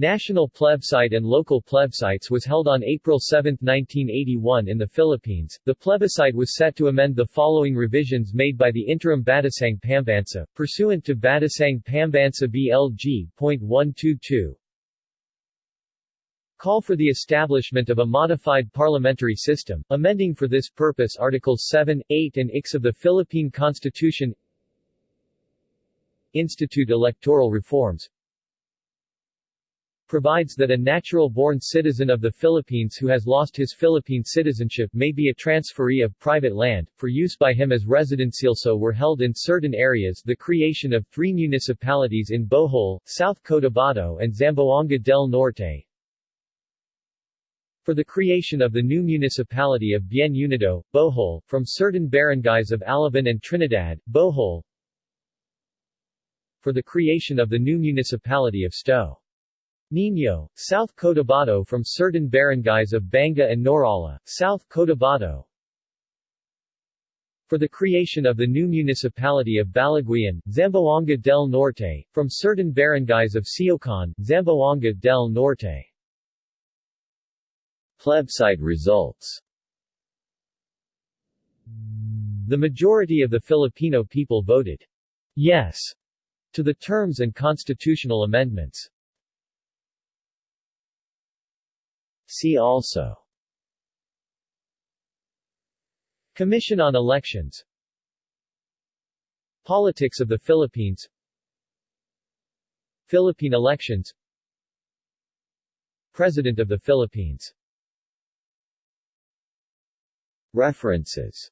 National plebiscite and local plebiscites was held on April 7, 1981 in the Philippines. The plebiscite was set to amend the following revisions made by the interim Batasang Pambansa, pursuant to Batasang Pambansa BLG.122. Call for the establishment of a modified parliamentary system, amending for this purpose Articles 7, 8 and Ix of the Philippine Constitution Institute electoral reforms provides that a natural-born citizen of the Philippines who has lost his Philippine citizenship may be a transferee of private land, for use by him as residencialso were held in certain areas the creation of three municipalities in Bohol, South Cotabato and Zamboanga del Norte, for the creation of the new municipality of Bien Unido, Bohol, from certain barangays of Talibon and Trinidad, Bohol, for the creation of the new municipality of Sto. Niño, South Cotabato from certain barangays of Banga and Norala, South Cotabato. For the creation of the new municipality of Baliguian, Zamboanga del Norte, from certain barangays of Siocon, Zamboanga del Norte. Plebiscite results The majority of the Filipino people voted yes to the terms and constitutional amendments. See also. Commission on Elections. Politics of the Philippines. Philippine elections. President of the Philippines. References